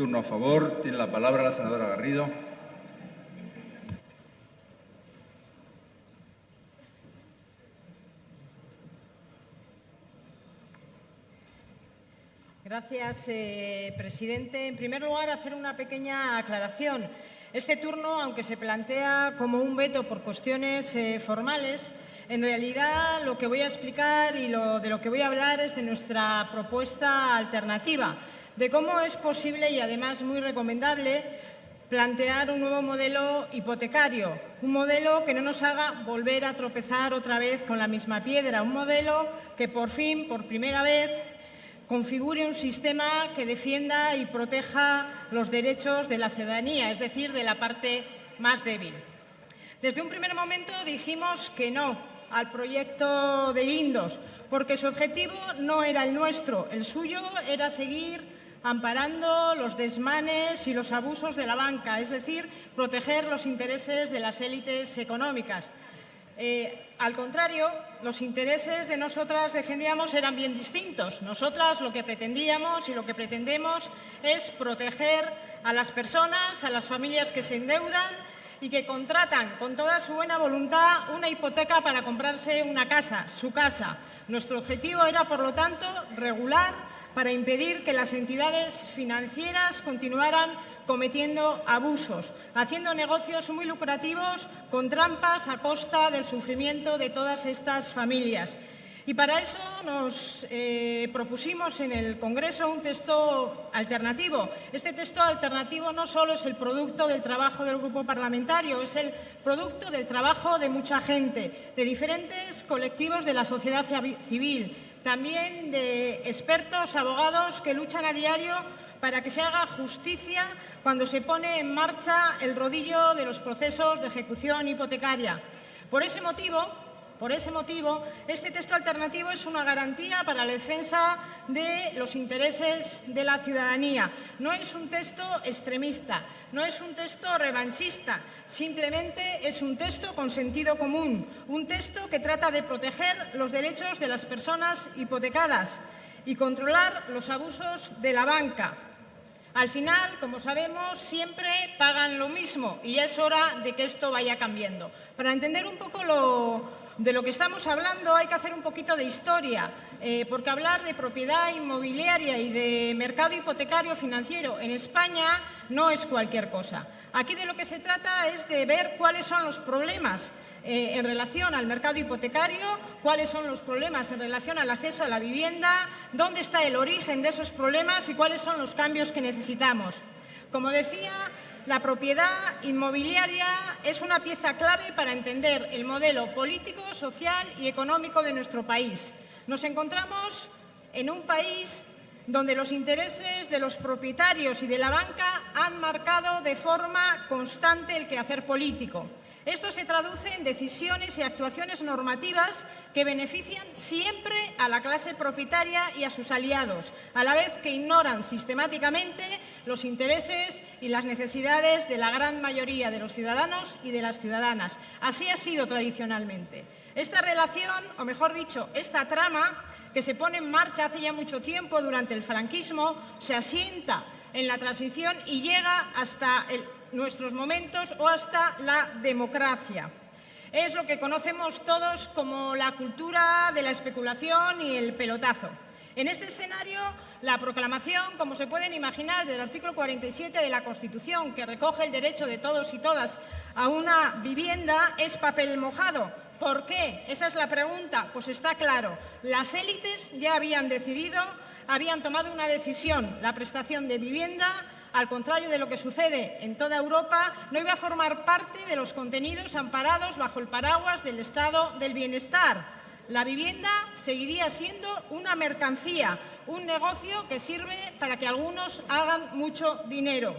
Turno a favor. Tiene la palabra la senadora Garrido. Gracias, eh, presidente. En primer lugar, hacer una pequeña aclaración. Este turno, aunque se plantea como un veto por cuestiones eh, formales, en realidad lo que voy a explicar y lo, de lo que voy a hablar es de nuestra propuesta alternativa, de cómo es posible y además muy recomendable plantear un nuevo modelo hipotecario, un modelo que no nos haga volver a tropezar otra vez con la misma piedra, un modelo que por fin, por primera vez, configure un sistema que defienda y proteja los derechos de la ciudadanía, es decir, de la parte más débil. Desde un primer momento dijimos que no al proyecto de Indos, porque su objetivo no era el nuestro, el suyo era seguir amparando los desmanes y los abusos de la banca, es decir, proteger los intereses de las élites económicas. Eh, al contrario, los intereses de nosotras defendíamos eran bien distintos. Nosotras lo que pretendíamos y lo que pretendemos es proteger a las personas, a las familias que se endeudan y que contratan con toda su buena voluntad una hipoteca para comprarse una casa, su casa. Nuestro objetivo era, por lo tanto, regular para impedir que las entidades financieras continuaran cometiendo abusos, haciendo negocios muy lucrativos con trampas a costa del sufrimiento de todas estas familias. Y para eso nos eh, propusimos en el Congreso un texto alternativo. Este texto alternativo no solo es el producto del trabajo del Grupo Parlamentario, es el producto del trabajo de mucha gente, de diferentes colectivos de la sociedad civil, también de expertos, abogados que luchan a diario para que se haga justicia cuando se pone en marcha el rodillo de los procesos de ejecución hipotecaria. Por ese motivo, por ese motivo, este texto alternativo es una garantía para la defensa de los intereses de la ciudadanía. No es un texto extremista, no es un texto revanchista, simplemente es un texto con sentido común, un texto que trata de proteger los derechos de las personas hipotecadas y controlar los abusos de la banca, al final, como sabemos, siempre pagan lo mismo y es hora de que esto vaya cambiando. Para entender un poco de lo que estamos hablando hay que hacer un poquito de historia, eh, porque hablar de propiedad inmobiliaria y de mercado hipotecario financiero en España no es cualquier cosa. Aquí de lo que se trata es de ver cuáles son los problemas eh, en relación al mercado hipotecario, cuáles son los problemas en relación al acceso a la vivienda, dónde está el origen de esos problemas y cuáles son los cambios que necesitamos. Como decía, la propiedad inmobiliaria es una pieza clave para entender el modelo político, social y económico de nuestro país. Nos encontramos en un país donde los intereses de los propietarios y de la banca han marcado de forma constante el quehacer político. Esto se traduce en decisiones y actuaciones normativas que benefician siempre a la clase propietaria y a sus aliados, a la vez que ignoran sistemáticamente los intereses y las necesidades de la gran mayoría de los ciudadanos y de las ciudadanas. Así ha sido tradicionalmente. Esta relación, o mejor dicho, esta trama, que se pone en marcha hace ya mucho tiempo durante el franquismo, se asienta en la transición y llega hasta nuestros momentos o hasta la democracia. Es lo que conocemos todos como la cultura de la especulación y el pelotazo. En este escenario, la proclamación, como se pueden imaginar, del artículo 47 de la Constitución, que recoge el derecho de todos y todas a una vivienda, es papel mojado. ¿Por qué? Esa es la pregunta. Pues está claro. Las élites ya habían decidido, habían tomado una decisión, la prestación de vivienda al contrario de lo que sucede en toda Europa, no iba a formar parte de los contenidos amparados bajo el paraguas del Estado del Bienestar. La vivienda seguiría siendo una mercancía, un negocio que sirve para que algunos hagan mucho dinero.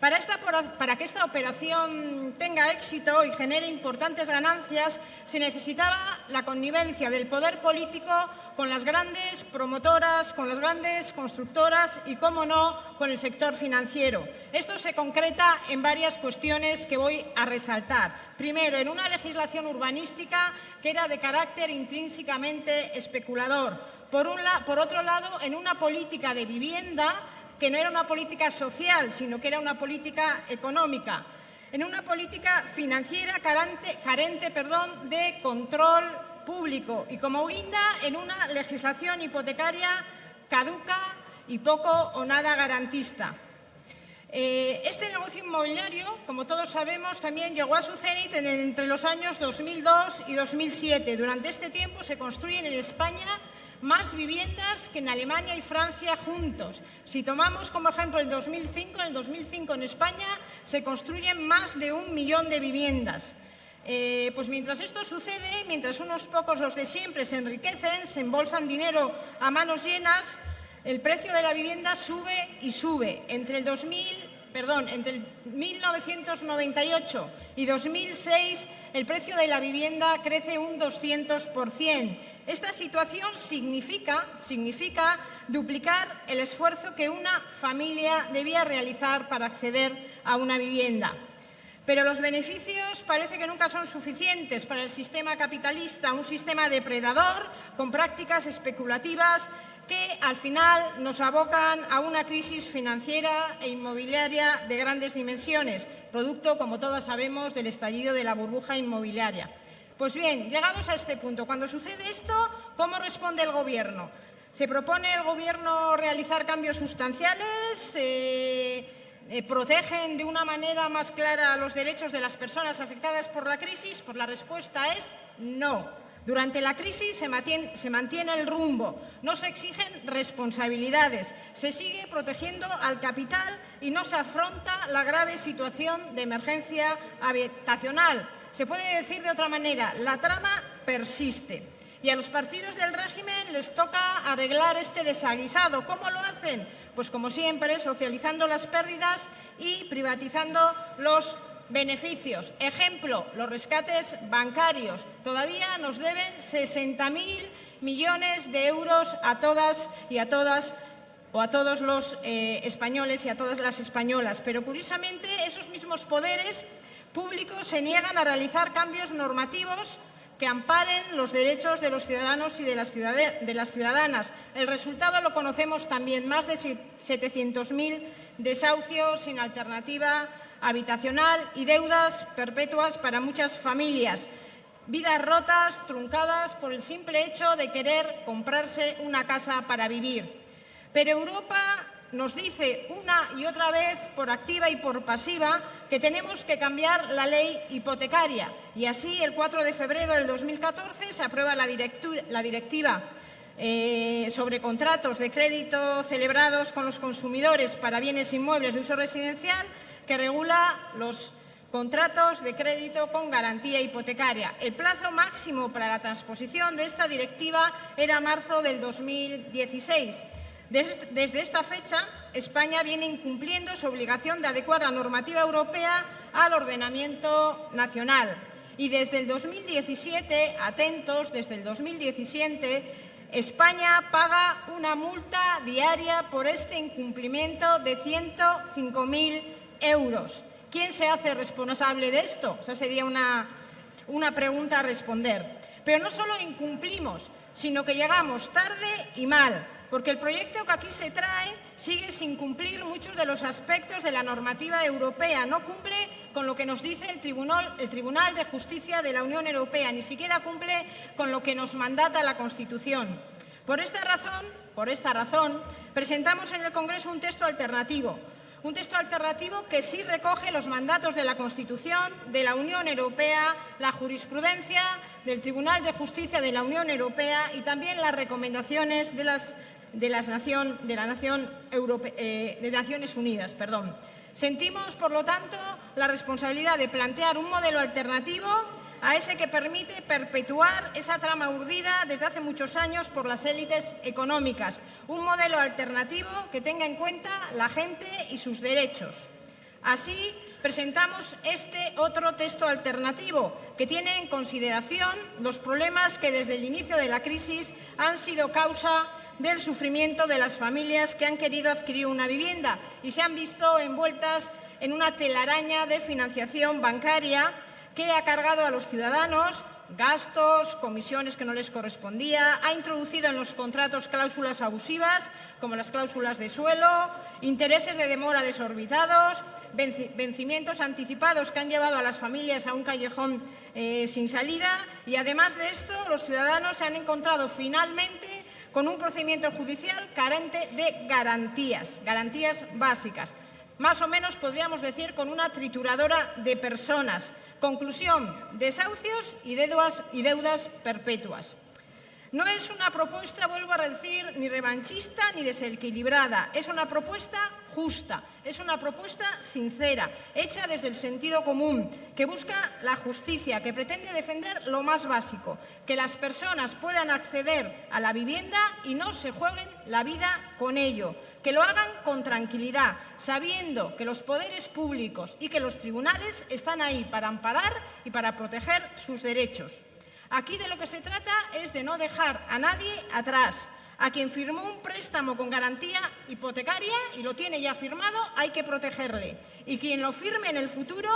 Para, que esta operación tenga éxito y genere importantes ganancias, se necesitaba la connivencia del poder político con las grandes promotoras, con las grandes constructoras y, cómo no, con el sector financiero. Esto se concreta en varias cuestiones que voy a resaltar. Primero, en una legislación urbanística que era de carácter intrínsecamente especulador. Por otro lado, en una política de vivienda que no era una política social, sino que era una política económica, en una política financiera carente, carente perdón, de control público y como guinda en una legislación hipotecaria caduca y poco o nada garantista. Eh, este negocio inmobiliario, como todos sabemos, también llegó a su cenit entre los años 2002 y 2007. Durante este tiempo se construyen en España más viviendas que en Alemania y Francia juntos. Si tomamos como ejemplo el 2005, en el 2005 en España se construyen más de un millón de viviendas. Eh, pues mientras esto sucede, mientras unos pocos, los de siempre, se enriquecen, se embolsan dinero a manos llenas, el precio de la vivienda sube y sube. Entre el 2000, perdón, entre el 1998 y 2006 el precio de la vivienda crece un 200%. Esta situación significa, significa duplicar el esfuerzo que una familia debía realizar para acceder a una vivienda. Pero los beneficios parece que nunca son suficientes para el sistema capitalista, un sistema depredador con prácticas especulativas que al final nos abocan a una crisis financiera e inmobiliaria de grandes dimensiones, producto, como todos sabemos, del estallido de la burbuja inmobiliaria. Pues bien, llegados a este punto, cuando sucede esto, ¿cómo responde el Gobierno? ¿Se propone el Gobierno realizar cambios sustanciales? Eh, eh, ¿Protegen de una manera más clara los derechos de las personas afectadas por la crisis? Pues la respuesta es no. Durante la crisis se mantiene, se mantiene, el rumbo, no se exigen responsabilidades, se sigue protegiendo al capital y no se afronta la grave situación de emergencia habitacional. Se puede decir de otra manera, la trama persiste. Y a los partidos del régimen les toca arreglar este desaguisado. ¿Cómo lo hacen? Pues como siempre, socializando las pérdidas y privatizando los Beneficios. Ejemplo, los rescates bancarios. Todavía nos deben 60.000 millones de euros a todas y a todas o a todos los eh, españoles y a todas las españolas. Pero curiosamente esos mismos poderes públicos se niegan a realizar cambios normativos que amparen los derechos de los ciudadanos y de las, ciudadanas. El resultado lo conocemos también, más de 700.000 desahucios sin alternativa habitacional y deudas perpetuas para muchas familias. Vidas rotas, truncadas por el simple hecho de querer comprarse una casa para vivir. Pero Europa nos dice una y otra vez, por activa y por pasiva, que tenemos que cambiar la ley hipotecaria. Y así, el 4 de febrero del 2014 se aprueba la, directiva eh, sobre contratos de crédito celebrados con los consumidores para bienes inmuebles de uso residencial que regula los contratos de crédito con garantía hipotecaria. El plazo máximo para la transposición de esta directiva era marzo del 2016. Desde esta fecha, España viene incumpliendo su obligación de adecuar la normativa europea al ordenamiento nacional. Y desde el 2017, atentos, desde el 2017, España paga una multa diaria por este incumplimiento de 105.000 euros. ¿Quién se hace responsable de esto? Esa sería una, una pregunta a responder. Pero no solo incumplimos, sino que llegamos tarde y mal, porque el proyecto que aquí se trae sigue sin cumplir muchos de los aspectos de la normativa europea. No cumple con lo que nos dice el Tribunal, de Justicia de la Unión Europea, ni siquiera cumple con lo que nos mandata la Constitución. Por esta razón, por esta razón presentamos en el Congreso un texto alternativo, un texto alternativo que sí recoge los mandatos de la Constitución, de la Unión Europea, la jurisprudencia del Tribunal de Justicia de la Unión Europea y también las recomendaciones de, las, de, las nación, de la Nación eh, de Naciones Unidas. Perdón. Sentimos, por lo tanto, la responsabilidad de plantear un modelo alternativo a ese que permite perpetuar esa trama urdida desde hace muchos años por las élites económicas. Un modelo alternativo que tenga en cuenta la gente y sus derechos. Así, presentamos este otro texto alternativo que tiene en consideración los problemas que desde el inicio de la crisis han sido causa del sufrimiento de las familias que han querido adquirir una vivienda y se han visto envueltas en una telaraña de financiación bancaria que ha cargado a los ciudadanos gastos, comisiones que no les correspondía, ha introducido en los contratos cláusulas abusivas, como las cláusulas de suelo, intereses de demora desorbitados, vencimientos anticipados que han llevado a las familias a un callejón eh, sin salida y, además de esto, los ciudadanos se han encontrado finalmente con un procedimiento judicial carente de garantías, garantías básicas. Más o menos podríamos decir con una trituradora de personas. Conclusión, desahucios y deudas, perpetuas. No es una propuesta, vuelvo a decir, ni revanchista ni desequilibrada. Es una propuesta justa, es una propuesta sincera, hecha desde el sentido común, que busca la justicia, que pretende defender lo más básico, que las personas puedan acceder a la vivienda y no se jueguen la vida con ello, que lo hagan con tranquilidad, sabiendo que los poderes públicos y que los tribunales están ahí para amparar y para proteger sus derechos. Aquí de lo que se trata es de no dejar a nadie atrás. A quien firmó un préstamo con garantía hipotecaria y lo tiene ya firmado, hay que protegerle. Y quien lo firme en el futuro,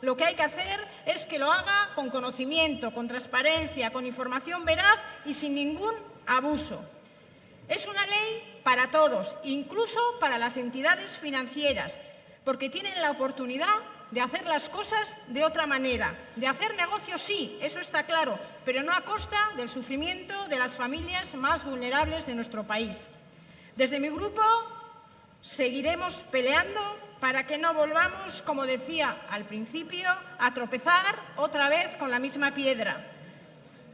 lo que hay que hacer es que lo haga con conocimiento, con transparencia, con información veraz y sin ningún abuso. Es una ley para todos, incluso para las entidades financieras, porque tienen la oportunidad de hacer las cosas de otra manera. De hacer negocios, sí, eso está claro, pero no a costa del sufrimiento de las familias más vulnerables de nuestro país. Desde mi grupo seguiremos peleando para que no volvamos, como decía al principio, a tropezar otra vez con la misma piedra.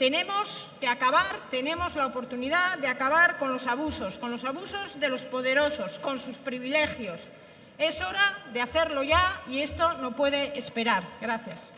Tenemos que acabar, tenemos la oportunidad de acabar con los abusos, con los abusos de los poderosos, con sus privilegios, es hora de hacerlo ya y esto no puede esperar. Gracias.